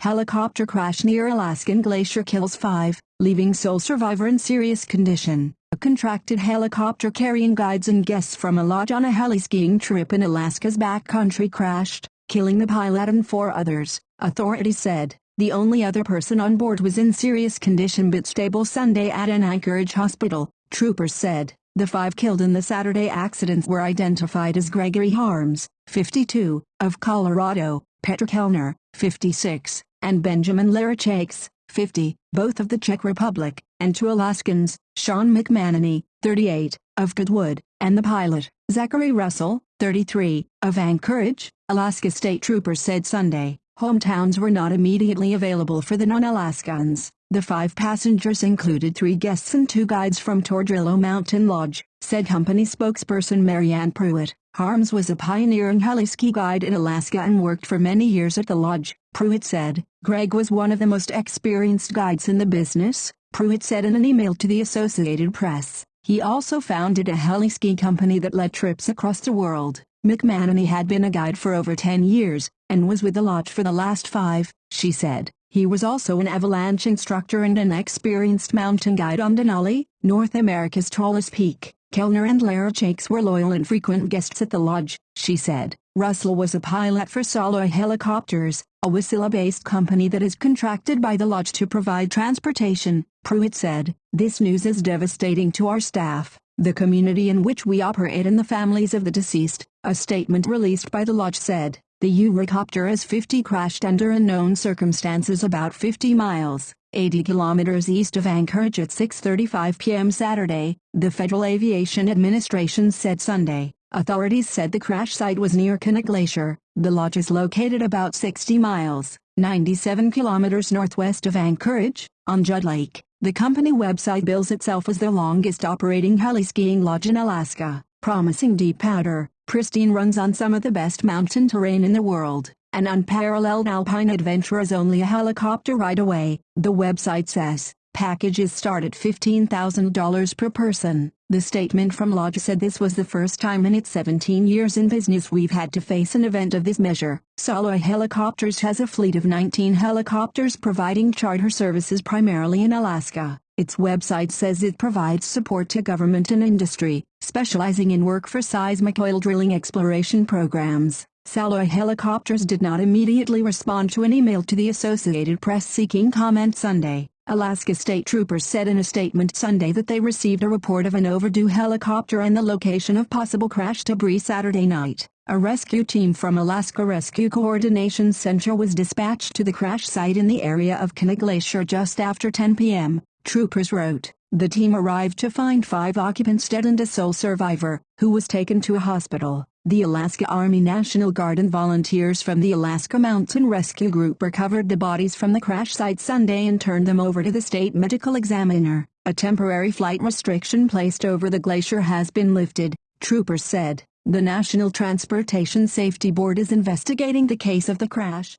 Helicopter crash near Alaskan Glacier kills five, leaving sole survivor in serious condition. A contracted helicopter carrying guides and guests from a lodge on a heli-skiing trip in Alaska's backcountry crashed, killing the pilot and four others, authorities said. The only other person on board was in serious condition but stable Sunday at an Anchorage hospital, troopers said. The five killed in the Saturday accidents were identified as Gregory Harms, 52, of Colorado, Petr Kellner, 56, and Benjamin Larachakes, 50, both of the Czech Republic, and two Alaskans, Sean McManamy, 38, of Girdwood, and the pilot, Zachary Russell, 33, of Anchorage, Alaska State Troopers said Sunday. Hometowns were not immediately available for the non-Alaskans. The five passengers included three guests and two guides from Tordrillo Mountain Lodge, said company spokesperson Marianne Pruitt. Harms was a pioneering heli-ski guide in Alaska and worked for many years at the lodge, Pruitt said. Greg was one of the most experienced guides in the business, Pruitt said in an email to the Associated Press. He also founded a heli-ski company that led trips across the world. McManamy had been a guide for over 10 years, and was with the lodge for the last five, she said. He was also an avalanche instructor and an experienced mountain guide on Denali, North America's tallest peak. Kellner and Larachakes were loyal and frequent guests at the lodge, she said. Russell was a pilot for Soloy Helicopters, a Wasilla-based company that is contracted by the lodge to provide transportation, Pruitt said. This news is devastating to our staff, the community in which we operate and the families of the deceased, a statement released by the lodge said. The Eurocopter S-50 crashed under unknown circumstances about 50 miles 80 kilometers east of Anchorage at 6.35 p.m. Saturday, the Federal Aviation Administration said Sunday. Authorities said the crash site was near Knik Glacier. The lodge is located about 60 miles, 97 kilometers northwest of Anchorage, on Judd Lake. The company website bills itself as the longest operating heli-skiing lodge in Alaska, promising deep powder, pristine runs on some of the best mountain terrain in the world. An unparalleled alpine adventure is only a helicopter ride away, the website says. Packages start at $15,000 per person. The statement from Lodge said this was the first time in its 17 years in business we've had to face an event of this measure. Soloy Helicopters has a fleet of 19 helicopters providing charter services primarily in Alaska. Its website says it provides support to government and industry, specializing in work for seismic oil drilling exploration programs. Soloy Helicopters did not immediately respond to an email to the Associated Press seeking comment Sunday. Alaska State Troopers said in a statement Sunday that they received a report of an overdue helicopter and the location of possible crash debris Saturday night. A rescue team from Alaska Rescue Coordination Center was dispatched to the crash site in the area of Knik Glacier just after 10 p.m., troopers wrote. The team arrived to find five occupants dead and a sole survivor, who was taken to a hospital. The Alaska Army National Guard and volunteers from the Alaska Mountain Rescue Group recovered the bodies from the crash site Sunday and turned them over to the state medical examiner. A temporary flight restriction placed over the glacier has been lifted, troopers said. The National Transportation Safety Board is investigating the case of the crash.